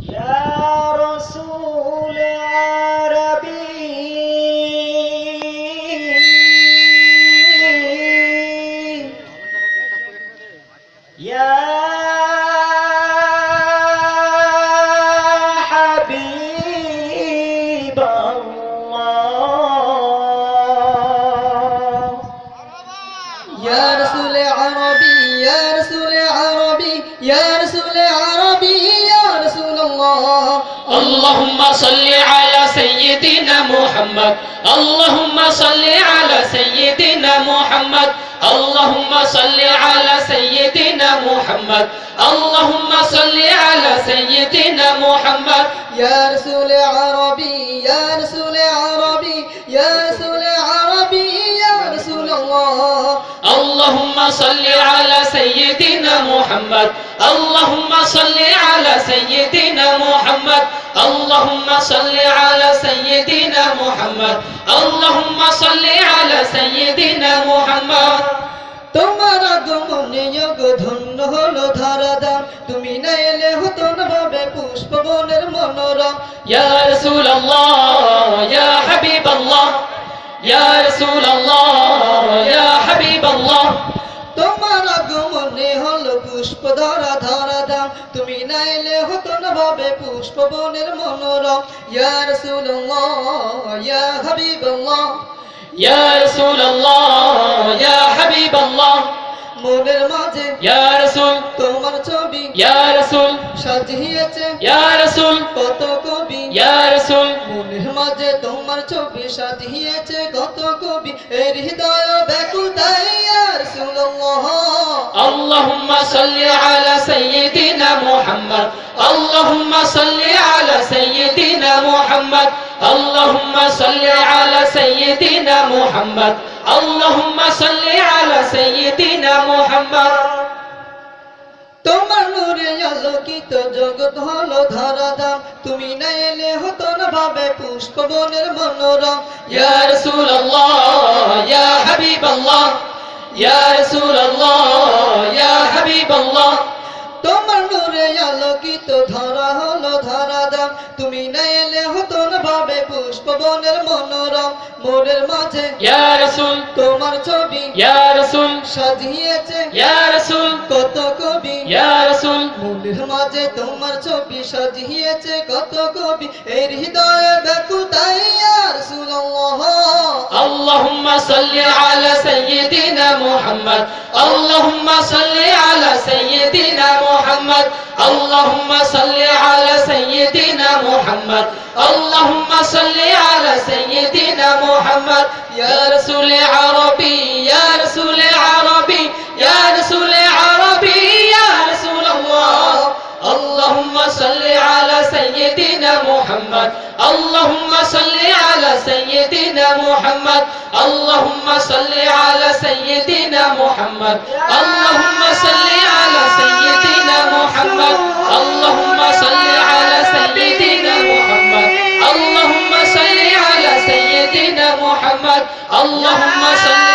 يا رسول عربي. يا حبيب الله. يا رسول عربي يا رسول عربي يا رسول عربي. اللهم صل على سيدنا محمد اللهم صل على سيدنا محمد اللهم صل على سيدنا محمد اللهم صل على سيدنا محمد يا رسول عربي يا رسول عربي يا اللهم صل على سيدنا محمد اللهم صل على سيدنا محمد اللهم صل على سيدنا محمد اللهم صل على سيدنا محمد তোমার আগমনে যোগ ধন্য হলো ধারাদাম তুমি না এলে হতো না ভাবে পুষ্প বনের মনোরম يا رسول الله يا حبيب الله يا رسول তোমার আগমনে হলো পুষ্প ধরা ধরা দাম তুমি না এলে হতো না ভাবে পুষ্প বনের মনোরম। ইয়ার সুলল্লাহ ইয়া ইয়া মনের মাঝে তোমার ছবি সাজিয়েছে। কত কবি। মনের মাঝে তোমার ছবি সাজিয়েছে। কত কবি। এর হৃদয় صل على سيدنا محمد اللهم صل على سيدنا محمد اللهم صل على سيدنا محمد اللهم صل على سيدنا محمد তোমার নূরে আলোকিত জগৎ হলো ধারাদাম তুমি না এলে হতো না ভাবে পুষ্প বনের মনোরম يا رسول الله يا حبيب الله হাবিবাল্লাহ। তোমার নূরে আলোকিত ধরা হলো ধরা দাম। তুমি না এলে হতন ভাবে পুষ্প বনের মনোরম। মোরের মাঝে ইয়া রাসূল। তোমার ছবি ইয়া রাসূল। সাজিয়েছে। ইয়া রাসূল। কত কবি। ইয়া রাসূল। মোরের মাঝে তোমার ছবি সাজিয়েছে কত কবি। এর হৃদয়ে বেকুতাই ইয়া রাসূল আল্লাহুম্মা সাল্লি আলা সাইয়্যিদিনা মুহাম্মদ। আল্লাহুম্মা সাল্লি محمد. اللهم صل على سيدنا محمد. اللهم صل على سيدنا محمد. يا رسول عربي يا رسول عربي يا رسول عربي يا رسول الله. اللهم صل على سيدنا محمد. اللهم صل على سيدنا محمد. اللهم صل على سيدنا محمد. اللهم صل على محمد. اللهم صل على سيدنا محمد. اللهم صل على سيدنا محمد. اللهم صل